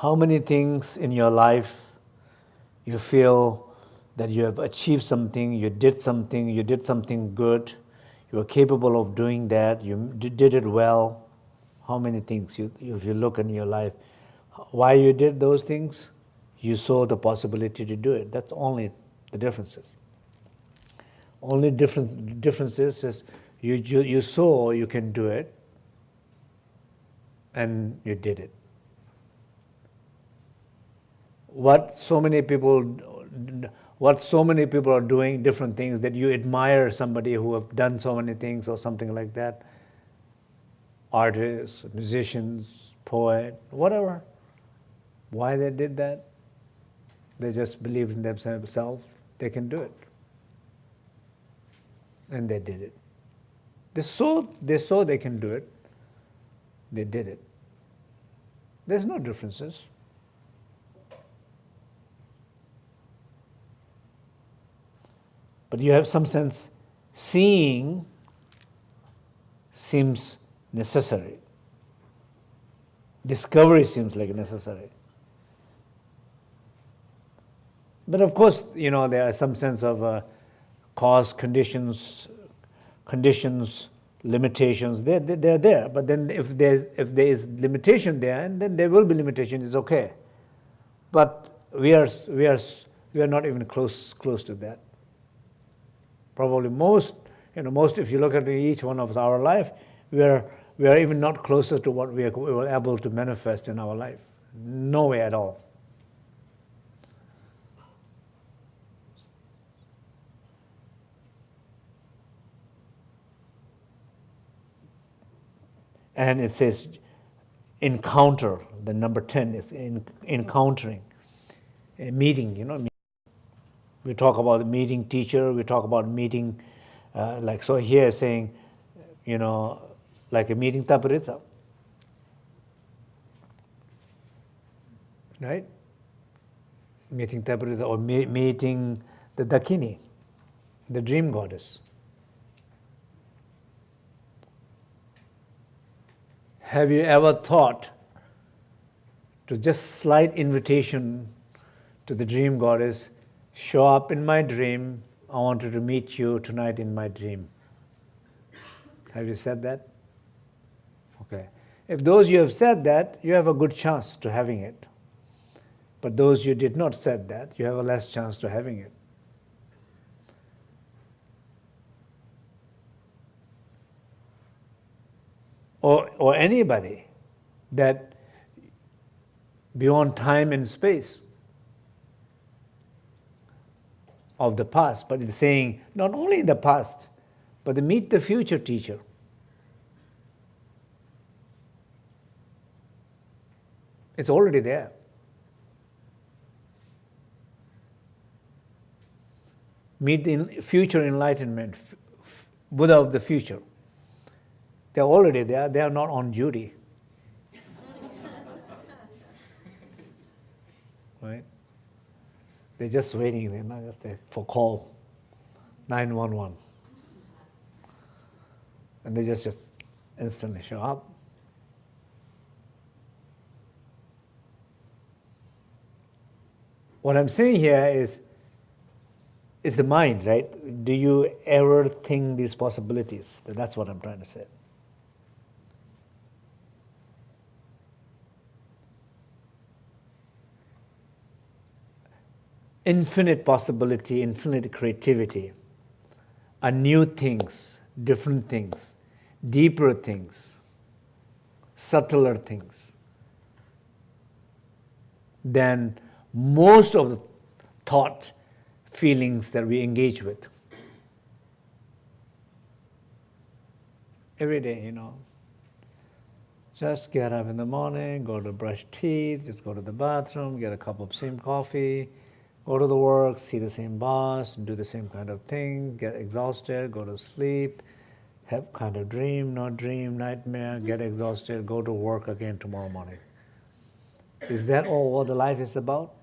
How many things in your life you feel that you have achieved something, you did something, you did something good, you were capable of doing that, you did it well. How many things, you, if you look in your life, why you did those things? You saw the possibility to do it. That's only the differences. Only different differences is you, you, you saw you can do it and you did it. What so many people what so many people are doing, different things, that you admire somebody who have done so many things or something like that. Artists, musicians, poet, whatever. Why they did that? They just believed in themselves, they can do it. And they did it. They saw, they saw they can do it, they did it. There's no differences. But you have some sense, seeing seems necessary. Discovery seems like necessary. But of course, you know, there are some sense of uh, cause, conditions, conditions, limitations, they're, they're there. But then if, there's, if there is limitation there, and then there will be limitation, it's okay. But we are, we are, we are not even close, close to that probably most, you know, most if you look at each one of our life, we are, we are even not closer to what we, are, we were able to manifest in our life. No way at all. And it says encounter, the number 10 is in, encountering, a meeting, you know, we talk about meeting teacher, we talk about meeting, uh, like so here saying, you know, like a meeting taparitsa. Right? Meeting taparitsa or me meeting the Dakini, the dream goddess. Have you ever thought to just slight invitation to the dream goddess show up in my dream. I wanted to meet you tonight in my dream. Have you said that? Okay. If those you have said that, you have a good chance to having it. But those you did not said that, you have a less chance to having it. Or, or anybody that beyond time and space of the past, but it's saying not only the past, but to meet the future teacher. It's already there. Meet the future enlightenment, Buddha of the future. They're already there, they are not on duty. right? They're just waiting they're not just there for call, 911. And they just, just instantly show up. What I'm saying here is, is the mind, right? Do you ever think these possibilities? That's what I'm trying to say. Infinite possibility, infinite creativity, are new things, different things, deeper things, subtler things than most of the thought, feelings that we engage with. Every day, you know. Just get up in the morning, go to brush teeth, just go to the bathroom, get a cup of same coffee, go to the work, see the same boss, do the same kind of thing, get exhausted, go to sleep, have kind of dream, not dream, nightmare, get mm-hmm. exhausted, go to work again tomorrow morning. Is that all what the life is about?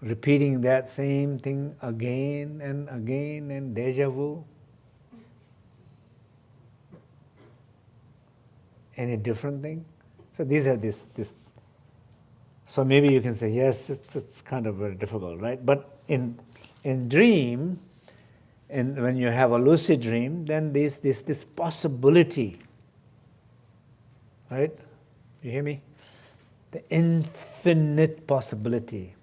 Repeating that same thing again and again and deja vu? Any different thing? So these are this, this. So maybe you can say, yes, it's, it's kind of very difficult, right? But in, in dream, and when you have a lucid dream, then there's this, this possibility, right? You hear me? The infinite possibility